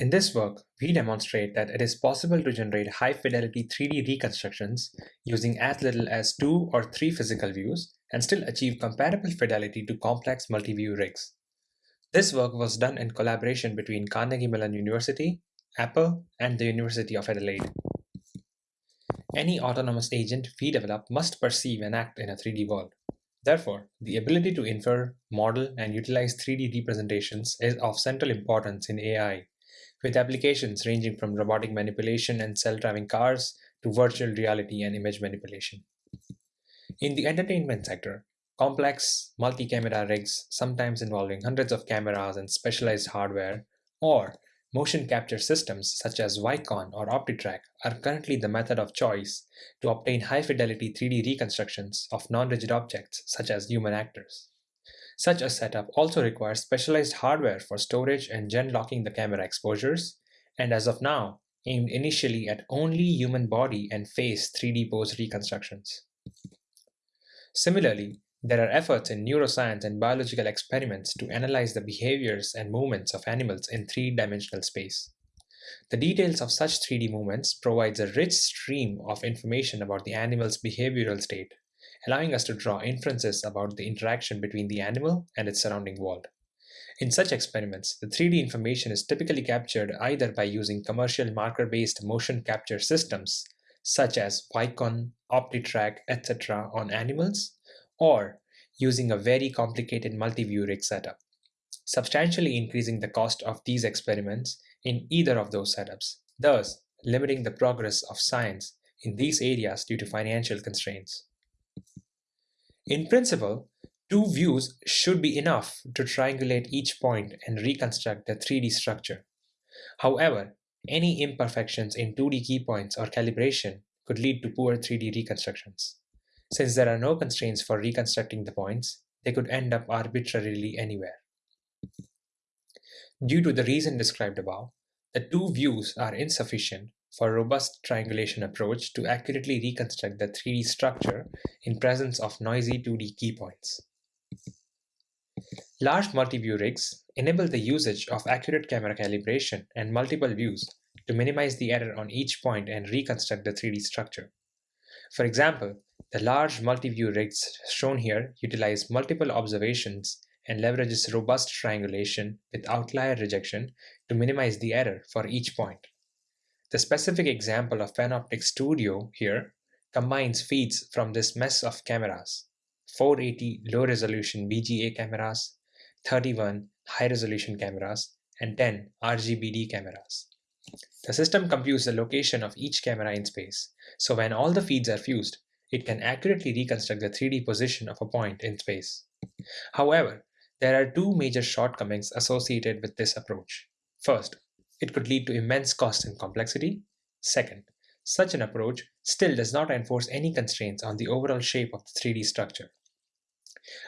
In this work, we demonstrate that it is possible to generate high-fidelity 3D reconstructions using as little as two or three physical views and still achieve comparable fidelity to complex multi-view rigs. This work was done in collaboration between Carnegie Mellon University, Apple, and the University of Adelaide. Any autonomous agent we develop must perceive and act in a 3D world. Therefore, the ability to infer, model, and utilize 3D representations is of central importance in AI with applications ranging from robotic manipulation and self-driving cars to virtual reality and image manipulation. In the entertainment sector, complex multi-camera rigs, sometimes involving hundreds of cameras and specialized hardware, or motion capture systems such as Vicon or OptiTrack are currently the method of choice to obtain high-fidelity 3D reconstructions of non-rigid objects such as human actors. Such a setup also requires specialized hardware for storage and gen-locking the camera exposures, and as of now, aimed initially at only human body and face 3D pose reconstructions. Similarly, there are efforts in neuroscience and biological experiments to analyze the behaviors and movements of animals in three-dimensional space. The details of such 3D movements provides a rich stream of information about the animal's behavioral state, allowing us to draw inferences about the interaction between the animal and its surrounding world. In such experiments, the 3D information is typically captured either by using commercial marker-based motion capture systems, such as Vicon, OptiTrack, etc. on animals, or using a very complicated multi-view rig setup, substantially increasing the cost of these experiments in either of those setups, thus limiting the progress of science in these areas due to financial constraints. In principle, two views should be enough to triangulate each point and reconstruct the 3D structure. However, any imperfections in 2D key points or calibration could lead to poor 3D reconstructions. Since there are no constraints for reconstructing the points, they could end up arbitrarily anywhere. Due to the reason described above, the two views are insufficient for a robust triangulation approach to accurately reconstruct the 3D structure in presence of noisy 2D key points. Large multi-view rigs enable the usage of accurate camera calibration and multiple views to minimize the error on each point and reconstruct the 3D structure. For example, the large multi-view rigs shown here utilize multiple observations and leverages robust triangulation with outlier rejection to minimize the error for each point. The specific example of Panoptic Studio here combines feeds from this mess of cameras, 480 low-resolution VGA cameras, 31 high-resolution cameras, and 10 RGBD cameras. The system computes the location of each camera in space, so when all the feeds are fused, it can accurately reconstruct the 3D position of a point in space. However, there are two major shortcomings associated with this approach. First, it could lead to immense cost and complexity. Second, such an approach still does not enforce any constraints on the overall shape of the 3D structure.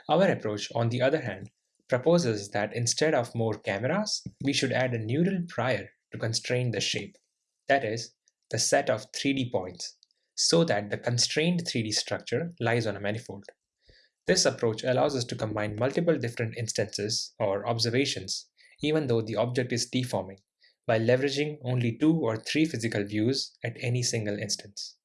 Our approach, on the other hand, proposes that instead of more cameras, we should add a neural prior to constrain the shape, that is, the set of 3D points, so that the constrained 3D structure lies on a manifold. This approach allows us to combine multiple different instances or observations, even though the object is deforming, by leveraging only two or three physical views at any single instance.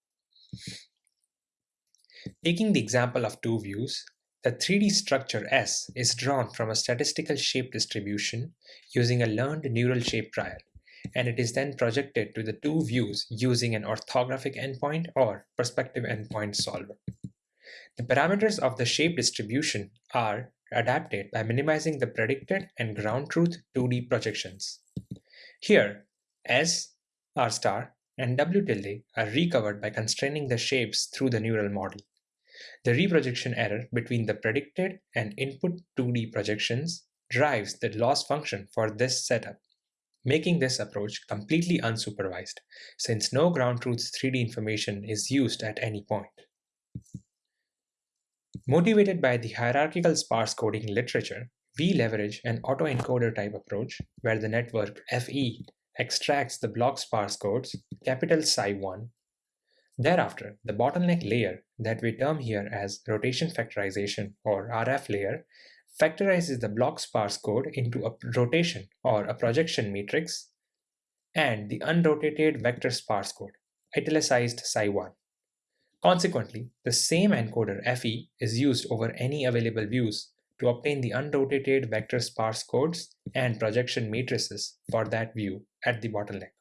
Taking the example of two views, the 3D structure S is drawn from a statistical shape distribution using a learned neural shape prior, and it is then projected to the two views using an orthographic n-point or perspective n-point solver. The parameters of the shape distribution are adapted by minimizing the predicted and ground truth 2D projections. Here, S, R star, and W tilde are recovered by constraining the shapes through the neural model. The reprojection error between the predicted and input 2D projections drives the loss function for this setup, making this approach completely unsupervised, since no ground truth 3D information is used at any point. Motivated by the hierarchical sparse coding literature, we leverage an autoencoder type approach where the network FE extracts the block sparse codes capital Psi1. Thereafter, the bottleneck layer that we term here as rotation factorization or RF layer factorizes the block sparse code into a rotation or a projection matrix and the unrotated vector sparse code, italicized Psi1. Consequently, the same encoder FE is used over any available views to obtain the unrotated vector sparse codes and projection matrices for that view at the bottleneck.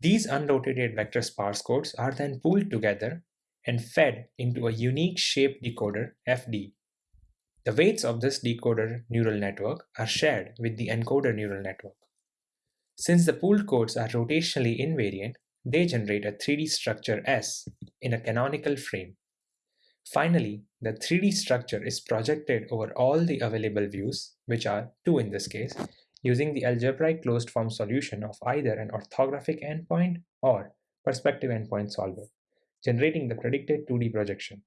These unrotated vector sparse codes are then pooled together and fed into a unique shape decoder FD. The weights of this decoder neural network are shared with the encoder neural network. Since the pooled codes are rotationally invariant, they generate a 3D structure S in a canonical frame. Finally, the 3D structure is projected over all the available views, which are two in this case, using the algebraic closed form solution of either an orthographic n-point or perspective n-point solver, generating the predicted 2D projection.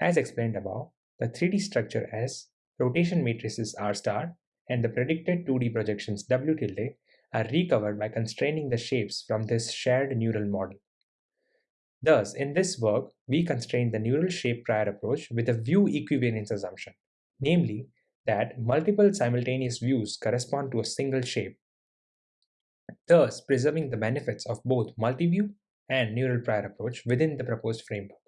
As explained above, the 3D structure S, rotation matrices R star, and the predicted 2D projections W tilde are recovered by constraining the shapes from this shared neural model. Thus, in this work, we constrain the neural shape prior approach with a view equivariance assumption, namely that multiple simultaneous views correspond to a single shape, thus preserving the benefits of both multi-view and neural prior approach within the proposed framework.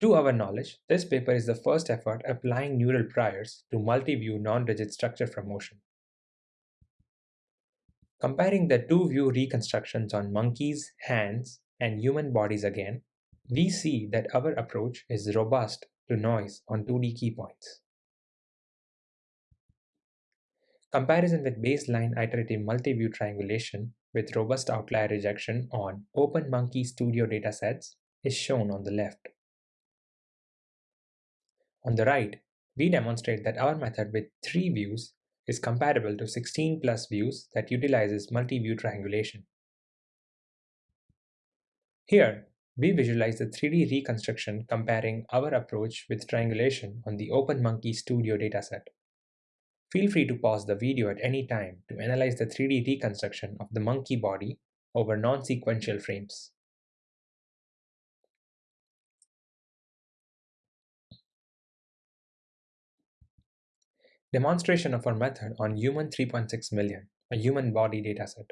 To our knowledge, this paper is the first effort applying neural priors to multi-view non-rigid structure from motion. Comparing the two view reconstructions on monkeys, hands, and human bodies again, we see that our approach is robust to noise on 2D key points. Comparison with baseline iterative multi-view triangulation with robust outlier rejection on Open Monkey Studio datasets is shown on the left. On the right, we demonstrate that our method with three views is comparable to 16 plus views that utilizes multi-view triangulation. Here, we visualize the 3D reconstruction comparing our approach with triangulation on the OpenMonkey Studio dataset. Feel free to pause the video at any time to analyze the 3D reconstruction of the monkey body over non-sequential frames. Demonstration of our method on human 3.6 million, a human body dataset.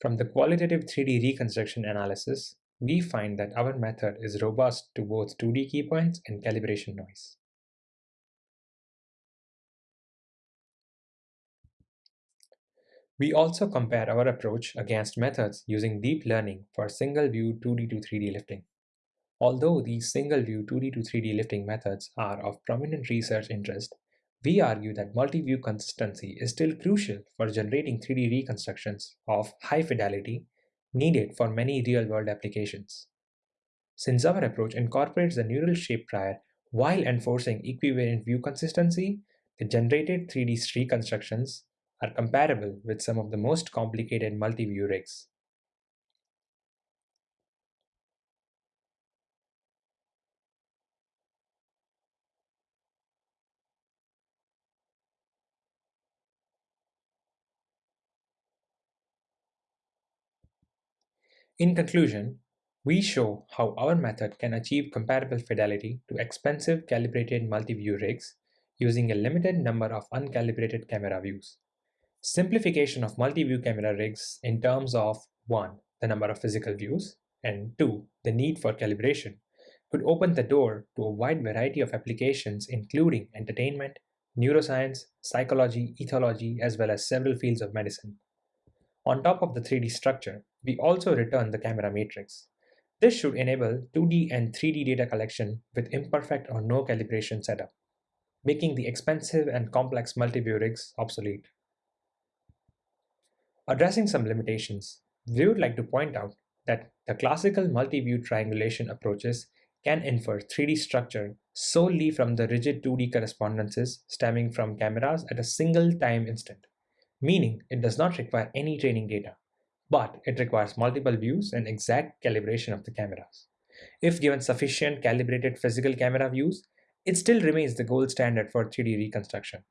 From the qualitative 3D reconstruction analysis, we find that our method is robust to both 2D keypoints and calibration noise. We also compare our approach against methods using deep learning for single view 2D to 3D lifting. Although these single view 2D to 3D lifting methods are of prominent research interest, we argue that multi-view consistency is still crucial for generating 3D reconstructions of high fidelity needed for many real-world applications. Since our approach incorporates the neural shape prior while enforcing equivariant view consistency, the generated 3D reconstructions are comparable with some of the most complicated multi-view rigs. In conclusion, we show how our method can achieve comparable fidelity to expensive calibrated multi-view rigs using a limited number of uncalibrated camera views. Simplification of multi-view camera rigs in terms of 1. the number of physical views, and 2. the need for calibration could open the door to a wide variety of applications including entertainment, neuroscience, psychology, ethology, as well as several fields of medicine. On top of the 3D structure, we also return the camera matrix. This should enable 2D and 3D data collection with imperfect or no calibration setup, making the expensive and complex multi-view rigs obsolete. Addressing some limitations, we would like to point out that the classical multi-view triangulation approaches can infer 3D structure solely from the rigid 2D correspondences stemming from cameras at a single time instant, meaning it does not require any training data but it requires multiple views and exact calibration of the cameras. If given sufficient calibrated physical camera views, it still remains the gold standard for 3D reconstruction.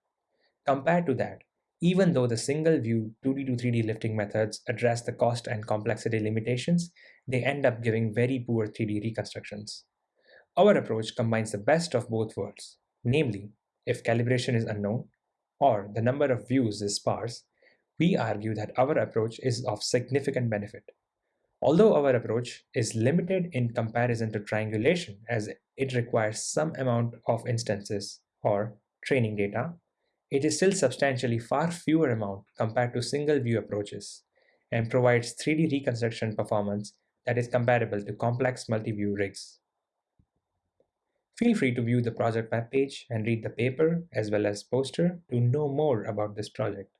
Compared to that, even though the single view 2D to 3D lifting methods address the cost and complexity limitations, they end up giving very poor 3D reconstructions. Our approach combines the best of both worlds, namely, if calibration is unknown, or the number of views is sparse, we argue that our approach is of significant benefit. Although our approach is limited in comparison to triangulation as it requires some amount of instances or training data, it is still substantially far fewer amount compared to single view approaches and provides 3D reconstruction performance that is comparable to complex multi-view rigs. Feel free to view the project webpage and read the paper as well as poster to know more about this project.